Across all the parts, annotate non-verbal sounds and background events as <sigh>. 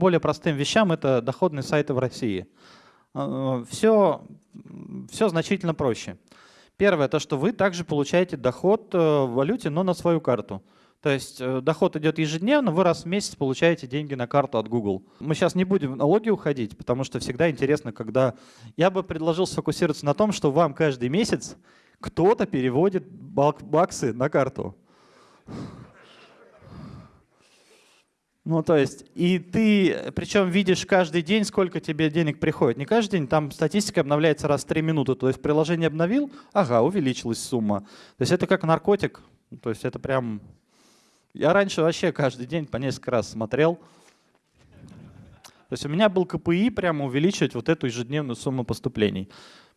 более простым вещам, это доходные сайты в России. Все, все значительно проще. Первое, то, что вы также получаете доход в валюте, но на свою карту. То есть э, доход идет ежедневно, вы раз в месяц получаете деньги на карту от Google. Мы сейчас не будем в налоги уходить, потому что всегда интересно, когда... Я бы предложил сфокусироваться на том, что вам каждый месяц кто-то переводит баксы на карту. Ну, то есть, и ты, причем видишь каждый день, сколько тебе денег приходит. Не каждый день, там статистика обновляется раз в 3 минуты. То есть приложение обновил, ага, увеличилась сумма. То есть это как наркотик. То есть это прям я раньше вообще каждый день по несколько раз смотрел. То есть у меня был КПИ прямо увеличивать вот эту ежедневную сумму поступлений.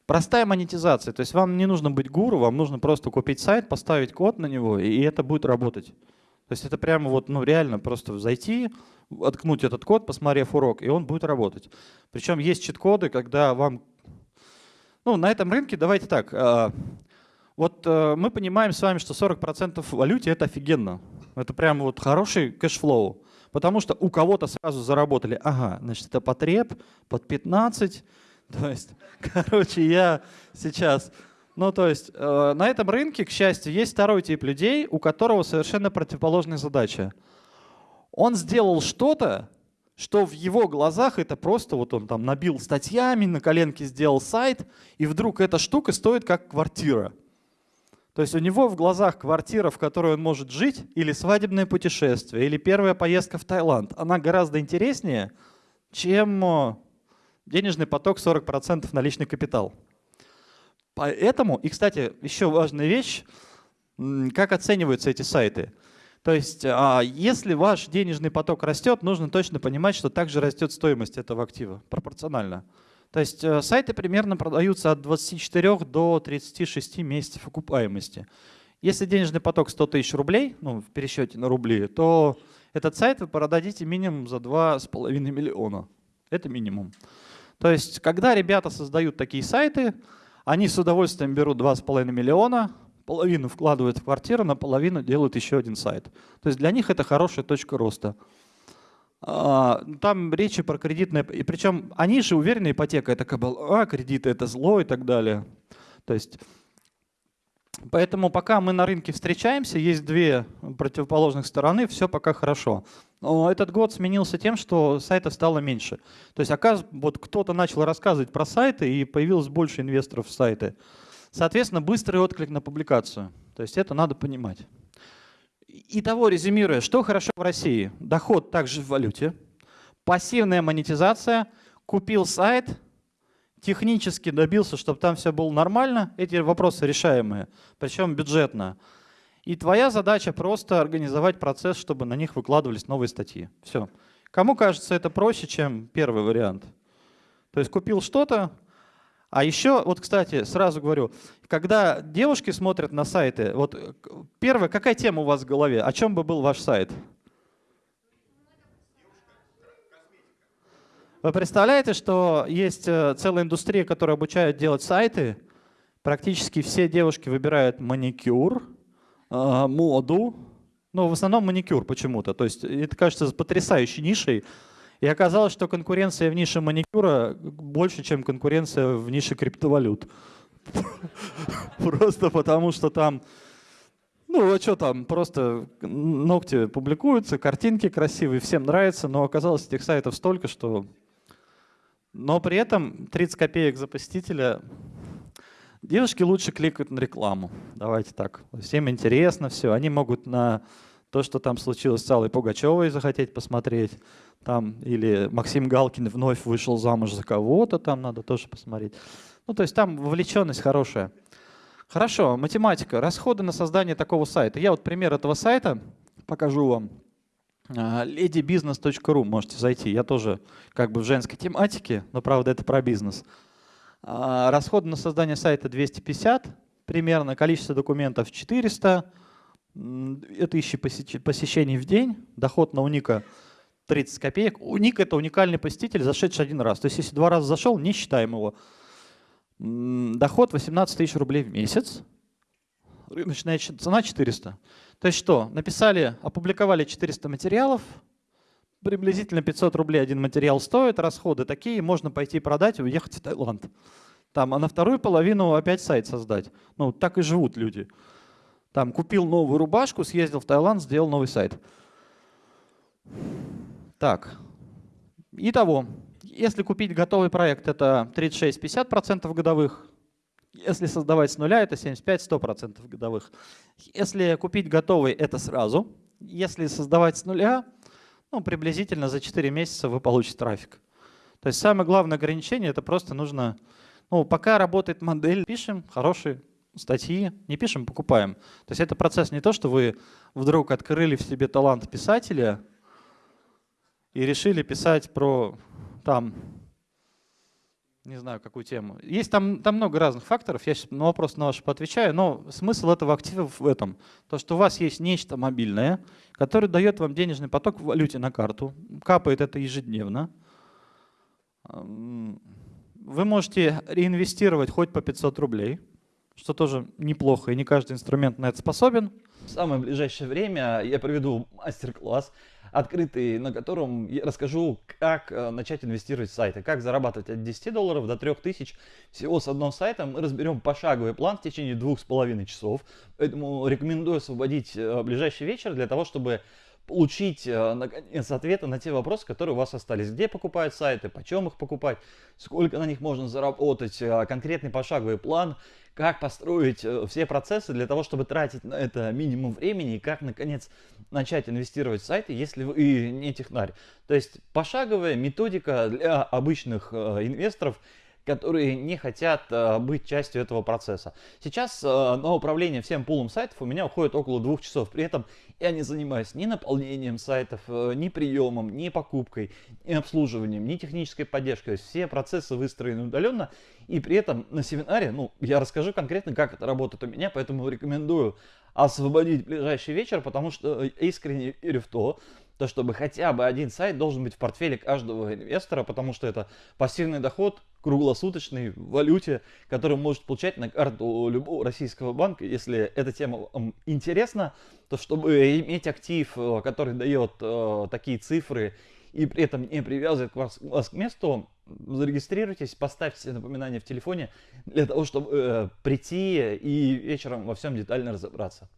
Простая монетизация. То есть вам не нужно быть гуру, вам нужно просто купить сайт, поставить код на него, и это будет работать. То есть это прямо вот, ну реально просто зайти, воткнуть этот код, посмотрев урок, и он будет работать. Причем есть чит-коды, когда вам... Ну, на этом рынке, давайте так, а, вот э, мы понимаем с вами, что 40% в валюте — это офигенно. Это прям вот хороший cash flow. Потому что у кого-то сразу заработали, ага, значит, это потреб под 15. <laughs> То есть, короче, я сейчас... Ну, то есть, э, на этом рынке, к счастью, есть второй тип людей, у которого совершенно противоположная задача. Он сделал что-то, что в его глазах это просто вот он там набил статьями, на коленке сделал сайт, и вдруг эта штука стоит как квартира. То есть у него в глазах квартира, в которой он может жить, или свадебное путешествие, или первая поездка в Таиланд, она гораздо интереснее, чем э, денежный поток 40% наличный капитал. Поэтому, и, кстати, еще важная вещь, как оцениваются эти сайты. То есть, а, если ваш денежный поток растет, нужно точно понимать, что также растет стоимость этого актива пропорционально. То есть э, сайты примерно продаются от 24 до 36 месяцев окупаемости. Если денежный поток 100 тысяч рублей, ну, в пересчете на рубли, то этот сайт вы продадите минимум за 2,5 миллиона. Это минимум. То есть, когда ребята создают такие сайты, они с удовольствием берут 2,5 миллиона, половину вкладывают в квартиру, наполовину делают еще один сайт. То есть для них это хорошая точка роста. А, там речи про кредитное, и причем они же уверены, ипотека это кабала, кредиты это зло и так далее. То есть, поэтому пока мы на рынке встречаемся, есть две противоположных стороны, все пока хорошо. Но этот год сменился тем, что сайтов стало меньше. То есть, оказывается, вот кто-то начал рассказывать про сайты, и появилось больше инвесторов в сайты. Соответственно, быстрый отклик на публикацию. То есть это надо понимать. Итого, резюмируя, что хорошо в России? Доход также в валюте, пассивная монетизация, купил сайт, технически добился, чтобы там все было нормально, эти вопросы решаемые, причем бюджетно. И твоя задача просто организовать процесс, чтобы на них выкладывались новые статьи. Все. Кому кажется это проще, чем первый вариант? То есть купил что-то, а еще, вот, кстати, сразу говорю, когда девушки смотрят на сайты, вот первое, какая тема у вас в голове? О чем бы был ваш сайт? Вы представляете, что есть э, целая индустрия, которая обучает делать сайты? Практически все девушки выбирают маникюр, э, моду, но в основном маникюр почему-то. То есть это кажется потрясающей нишей, и оказалось, что конкуренция в нише маникюра больше, чем конкуренция в нише криптовалют. <laughs> Просто потому, что там, ну а что там, просто ногти публикуются, картинки красивые, всем нравится, но оказалось этих сайтов столько, что... Но при этом 30 копеек за посетителя Девушки лучше кликают на рекламу. Давайте так. Всем интересно все. Они могут на то, что там случилось с Аллой Пугачевой, захотеть посмотреть. Там, или Максим Галкин вновь вышел замуж за кого-то, там надо тоже посмотреть. Ну, то есть там вовлеченность хорошая. Хорошо, математика. Расходы на создание такого сайта. Я вот пример этого сайта покажу вам. ladybusiness.ru можете зайти. Я тоже как бы в женской тематике, но правда это про бизнес. А, расходы на создание сайта 250 примерно, количество документов 400, тысячи посещений в день, доход на уника 30 копеек. Уник — это уникальный посетитель, зашедший один раз. То есть если два раза зашел, не считаем его. Доход 18 тысяч рублей в месяц. Рыночная цена 400. То есть что? Написали, опубликовали 400 материалов, приблизительно 500 рублей один материал стоит, расходы такие, можно пойти продать и уехать в Таиланд. Там, а на вторую половину опять сайт создать. Ну, так и живут люди. Там купил новую рубашку, съездил в Таиланд, сделал новый сайт. Так, итого, если купить готовый проект, это 36-50% годовых. Если создавать с нуля, это 75-100% годовых. Если купить готовый, это сразу. Если создавать с нуля, ну, приблизительно за 4 месяца вы получите трафик. То есть самое главное ограничение, это просто нужно, ну, пока работает модель, пишем хорошие статьи, не пишем, покупаем. То есть это процесс не то, что вы вдруг открыли в себе талант писателя и решили писать про там, не знаю, какую тему. Есть там, там много разных факторов, я сейчас на вопрос на ваш поотвечаю, но смысл этого актива в этом. То, что у вас есть нечто мобильное, которое дает вам денежный поток в валюте на карту, капает это ежедневно. Вы можете реинвестировать хоть по 500 рублей, что тоже неплохо, и не каждый инструмент на это способен. В самое ближайшее время я проведу мастер-класс, открытый, на котором я расскажу, как э, начать инвестировать в сайты, как зарабатывать от 10 долларов до 3000 всего с одного сайта. Мы разберем пошаговый план в течение двух с половиной часов, поэтому рекомендую освободить э, ближайший вечер для того, чтобы получить, э, наконец, ответы на те вопросы, которые у вас остались. Где покупают сайты, почем их покупать, сколько на них можно заработать, конкретный пошаговый план – как построить э, все процессы для того, чтобы тратить на это минимум времени и как, наконец, начать инвестировать в сайты, если вы не технарь. То есть пошаговая методика для обычных э, инвесторов – которые не хотят э, быть частью этого процесса. Сейчас э, на управление всем пулом сайтов у меня уходит около двух часов. При этом я не занимаюсь ни наполнением сайтов, э, ни приемом, ни покупкой, ни обслуживанием, ни технической поддержкой. То есть все процессы выстроены удаленно. И при этом на семинаре, ну, я расскажу конкретно, как это работает у меня, поэтому рекомендую освободить ближайший вечер, потому что искренне верю в то, то чтобы хотя бы один сайт должен быть в портфеле каждого инвестора, потому что это пассивный доход круглосуточный в валюте, который может получать на карту любого российского банка. Если эта тема вам интересна, то чтобы иметь актив, э, который дает э, такие цифры и при этом не привязывает вас, вас к месту, зарегистрируйтесь, поставьте напоминание в телефоне для того, чтобы э, прийти и вечером во всем детально разобраться.